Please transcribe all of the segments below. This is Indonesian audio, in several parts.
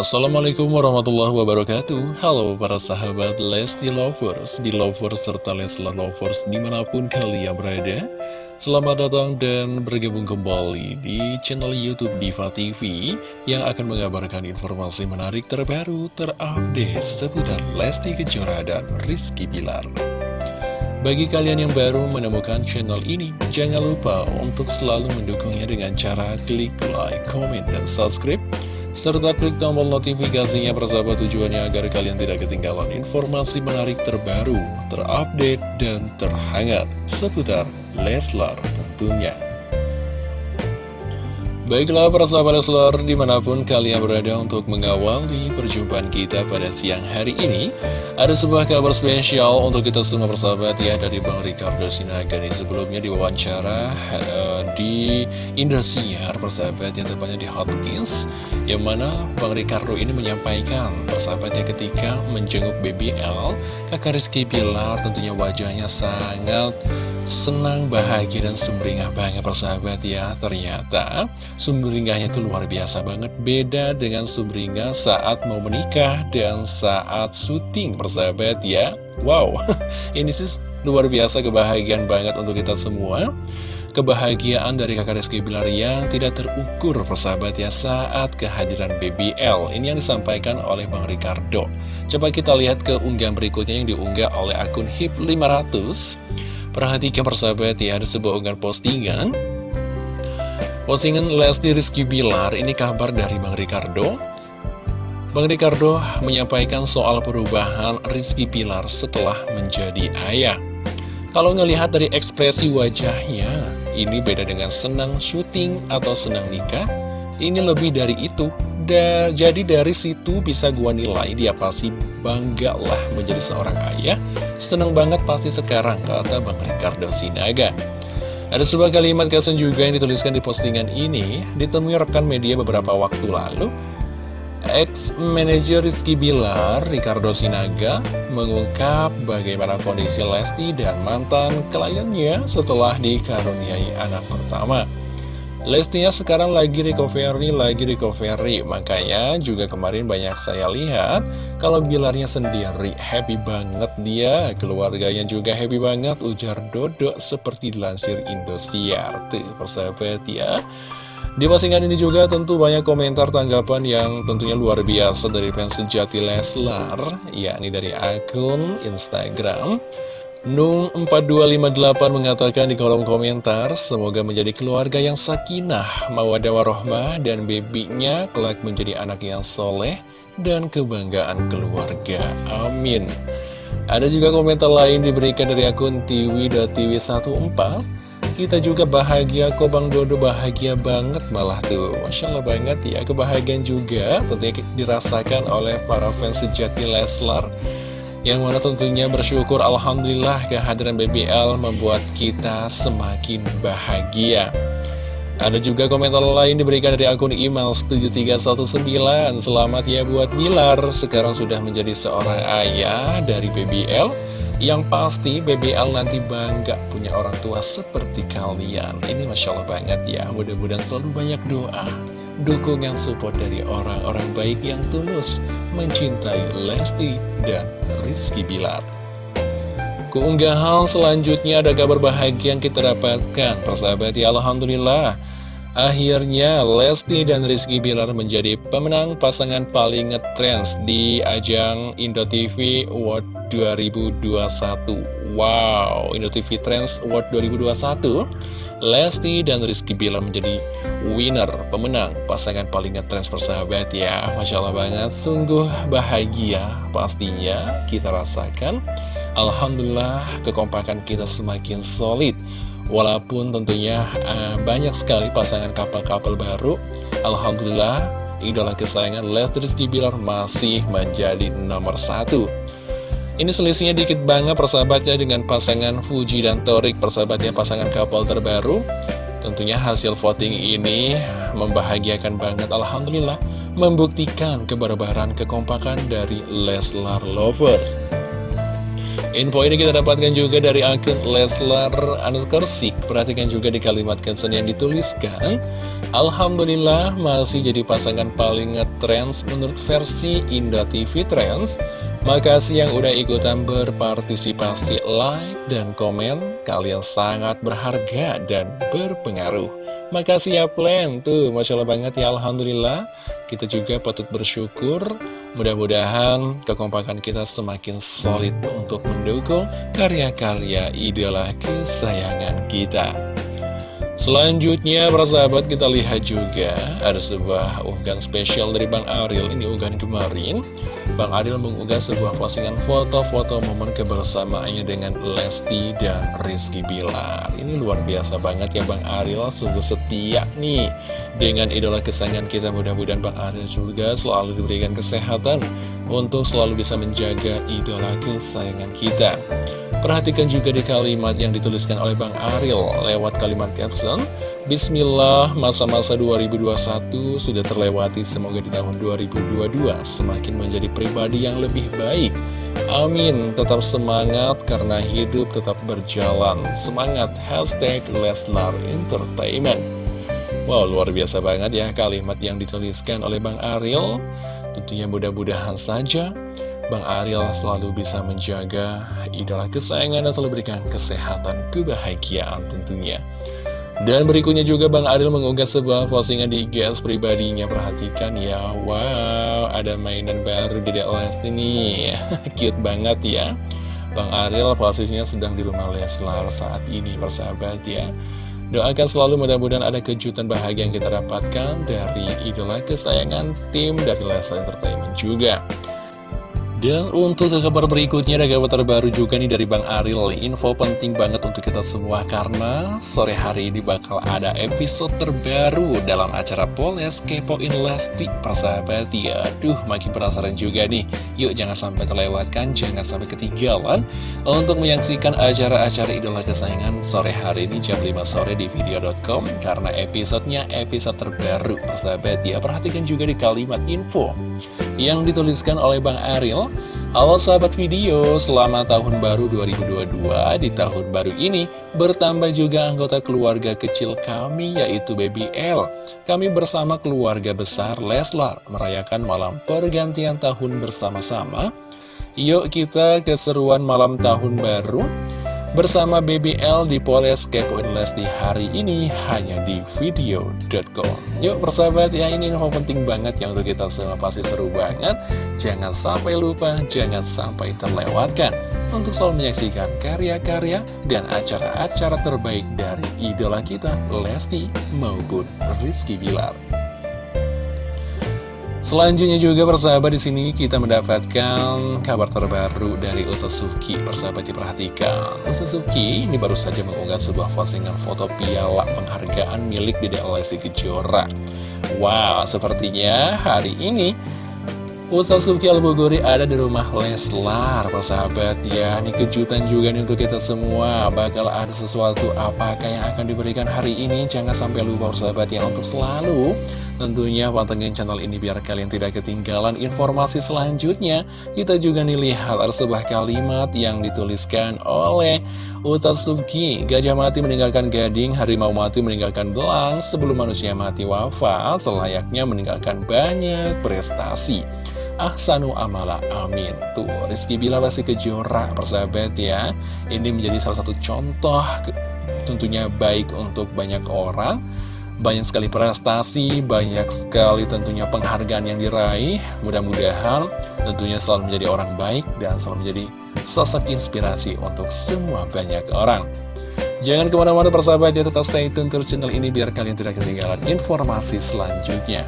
Assalamualaikum warahmatullahi wabarakatuh. Halo para sahabat Lesti Lovers, di Lovers serta Leslar Lovers di mana pun kalian berada. Selamat datang dan bergabung kembali di channel Youtube Diva TV Yang akan mengabarkan informasi menarik terbaru terupdate seputar Lesti Kejora dan Rizky Bilar. Bagi kalian yang baru menemukan channel ini, jangan lupa untuk selalu mendukungnya dengan cara klik like, comment, dan subscribe serta klik tombol notifikasinya persahabat tujuannya agar kalian tidak ketinggalan informasi menarik terbaru, terupdate, dan terhangat seputar Leslar tentunya. Baiklah para sahabat Leslar di mana pun kalian berada untuk mengawali perjumpaan kita pada siang hari ini Ada sebuah kabar spesial untuk kita semua persahabat ya dari Bang Ricardo Sinaga nih. Sebelumnya diwawancara uh, di Indosiar persahabat yang tepatnya di Hotkins Yang mana Bang Ricardo ini menyampaikan persahabatnya ketika menjenguk BBL Kakak Rizky Pilar tentunya wajahnya sangat senang, bahagia, dan sumringah banget persahabat ya. Ternyata sumringahnya itu luar biasa banget. Beda dengan sumringah saat mau menikah dan saat syuting persahabat ya. Wow, ini sih luar biasa kebahagiaan banget untuk kita semua. Kebahagiaan dari kakak Rizky Bilar yang tidak terukur persahabat ya saat kehadiran BBL Ini yang disampaikan oleh Bang Ricardo. Coba kita lihat ke unggahan berikutnya yang diunggah oleh akun HIP 500 Perhatikan persahabat ya, ada sebuah unggahan postingan. Postingan Lesti Rizky Bilar, ini kabar dari Bang Ricardo. Bang Ricardo menyampaikan soal perubahan Rizky Bilar setelah menjadi ayah. Kalau ngelihat dari ekspresi wajahnya, ini beda dengan senang syuting atau senang nikah. Ini lebih dari itu da, Jadi dari situ bisa gua nilai dia pasti bangga lah menjadi seorang ayah Seneng banget pasti sekarang, kata Bang Ricardo Sinaga. Ada sebuah kalimat caption juga yang dituliskan di postingan ini, ditemui rekan media beberapa waktu lalu. Ex-manager Rizky Bilar, Ricardo Sinaga, mengungkap bagaimana kondisi Lesti dan mantan kliennya setelah dikaruniai anak pertama. Lestinya sekarang lagi recovery, lagi recovery. Makanya juga kemarin banyak saya lihat Kalau Bilarnya sendiri happy banget dia. Keluarganya juga happy banget Ujar Dodo seperti dilansir Indosiar. Tuh persahabat ya. Di postingan ini juga tentu banyak komentar tanggapan yang tentunya luar biasa dari fans sejati Leslar yakni dari akun Instagram Nung4258 mengatakan di kolom komentar, semoga menjadi keluarga yang sakinah, mawadah warohmah, dan bebinya kelak menjadi anak yang soleh dan kebanggaan keluarga. Amin. Ada juga komentar lain diberikan dari akun tiwi.tiwi14. Kita juga bahagia kok Bang Dodo bahagia banget malah tuh Masya Allah banget ya kebahagiaan juga tentunya dirasakan oleh para fans sejati Leslar yang mana tentunya bersyukur Alhamdulillah kehadiran BBL membuat kita semakin bahagia. Ada juga komentar lain diberikan dari akun email 7319 Selamat ya buat Bilar Sekarang sudah menjadi seorang ayah dari BBL Yang pasti BBL nanti bangga punya orang tua seperti kalian. Ini Masya Allah banget ya. Mudah-mudahan selalu banyak doa dukungan support dari orang-orang baik yang tulus mencintai Lesti dan Rizky Bilar. Keunggahan selanjutnya ada kabar bahagia yang kita dapatkan, persahabat ya Alhamdulillah. Akhirnya Lesti dan Rizky Bilar menjadi pemenang pasangan paling ngetrends di ajang Indo TV Award 2021. Wow, Indo TV Trends Award 2021 Lesti dan Rizky Bilar menjadi winner, pemenang pasangan paling ngetrends persahabat ya. Masya Allah banget, sungguh bahagia pastinya kita rasakan. Alhamdulillah kekompakan kita semakin solid. Walaupun tentunya uh, banyak sekali pasangan kapal-kapal baru. Alhamdulillah idola kesayangan Lesti Rizky Bilar masih menjadi nomor satu ini selisihnya dikit banget persahabatnya dengan pasangan Fuji dan Torik Persahabatnya pasangan couple terbaru. Tentunya hasil voting ini membahagiakan banget Alhamdulillah Membuktikan kebarbaran kekompakan dari Leslar Lovers. Info ini kita dapatkan juga dari akun Leslar Anuskarsik Perhatikan juga di kalimat caption yang dituliskan. Alhamdulillah masih jadi pasangan paling ngetrends menurut versi Indah TV Trends Makasih yang udah ikutan berpartisipasi like dan komen. Kalian sangat berharga dan berpengaruh. Makasih ya Plan. Tuh Masya Allah banget ya Alhamdulillah. Kita juga patut bersyukur. Mudah-mudahan kekompakan kita semakin solid untuk mendukung karya-karya idola kesayangan kita. Selanjutnya, para sahabat, kita lihat juga ada sebuah unggahan spesial dari Bang Aril. Ini unggahan kemarin. Bang Aril mengunggah sebuah postingan foto-foto momen kebersamaannya dengan Lesti dan Rizky Bilar. Ini luar biasa banget ya Bang Aril, sungguh setia nih dengan idola kesayangan kita. Mudah-mudahan Bang Aril juga selalu diberikan kesehatan untuk selalu bisa menjaga idola kesayangan kita. Perhatikan juga di kalimat yang dituliskan oleh Bang Ariel lewat kalimat caption Bismillah, masa-masa 2021 sudah terlewati, semoga di tahun 2022 semakin menjadi pribadi yang lebih baik. Amin, tetap semangat karena hidup tetap berjalan. Semangat, hashtag Leslar Entertainment. Wow, luar biasa banget ya kalimat yang dituliskan oleh Bang Ariel. Tentunya mudah-mudahan saja Bang Ariel selalu bisa menjaga idola kesayangan dan selalu berikan kesehatan, kebahagiaan tentunya. Dan berikutnya juga Bang Ariel mengunggah sebuah postingan di IGS pribadinya. Perhatikan ya, wow, ada mainan baru di Lesti nih. Cute banget ya. Bang Ariel posisinya sedang di rumah Leslar saat ini, persahabat ya. Doakan selalu mudah-mudahan ada kejutan bahagia yang kita dapatkan dari idola kesayangan tim dari Leslar Entertainment juga. Dan untuk ke kabar berikutnya ada kabar terbaru juga nih dari Bang Aril Info penting banget untuk kita semua karena sore hari ini bakal ada episode terbaru dalam acara Poles Kepoin Lesti Persahabat ya Aduh makin penasaran juga nih. Yuk jangan sampai terlewatkan, jangan sampai ketinggalan Untuk menyaksikan acara-acara idola kesayangan sore hari ini jam 5 sore di video.com Karena episodenya episode terbaru Persahabat ya Perhatikan juga di kalimat info yang dituliskan oleh Bang Ariel. Halo sahabat video, selamat tahun baru 2022 Di tahun baru ini bertambah juga anggota keluarga kecil kami yaitu Baby L. Kami bersama keluarga besar Leslar merayakan malam pergantian tahun bersama-sama. Yuk kita keseruan malam tahun baru Bersama BBL di Poles Kepoin di hari ini hanya di video.com Yuk persahabat ya ini info penting banget yang untuk kita semua pasti seru banget. Jangan sampai lupa, jangan sampai terlewatkan Untuk selalu menyaksikan karya-karya dan acara-acara terbaik dari idola kita Lesti maupun Rizky Bilar Selanjutnya juga persahabat di sini kita mendapatkan kabar terbaru dari Suki. Persahabat diperhatikan, Suki ini baru saja mengunggah sebuah postingan foto piala penghargaan milik Dede Lesti Kejora. Wow, sepertinya hari ini Ustaz Suki Al-Bogori ada di rumah Leslar, persahabat ya. Ini kejutan juga nih untuk kita semua. Bakal ada sesuatu apakah yang akan diberikan hari ini? Jangan sampai lupa persahabat ya untuk selalu Tentunya pantengin channel ini biar kalian tidak ketinggalan informasi selanjutnya. Kita juga nih lihat ada sebuah kalimat yang dituliskan oleh Utatsuki. Gajah mati meninggalkan gading, harimau mati meninggalkan belang, sebelum manusia mati wafat, selayaknya meninggalkan banyak prestasi. Ahsanu amala amin Tuh Rizky Bila masih kejora persahabat ya Ini menjadi salah satu contoh Tentunya baik untuk banyak orang banyak sekali prestasi, banyak sekali tentunya penghargaan yang diraih. Mudah-mudahan tentunya selalu menjadi orang baik dan selalu menjadi sosok inspirasi untuk semua banyak orang. Jangan ke mana-mana persahabat ya, tetap stay tune ke channel ini biar kalian tidak ketinggalan informasi selanjutnya.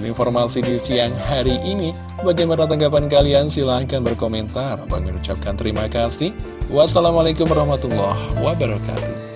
Informasi di siang hari ini. Bagaimana tanggapan kalian? Silahkan berkomentar. Bang mengucapkan terima kasih. Wassalamualaikum warahmatullahi wabarakatuh.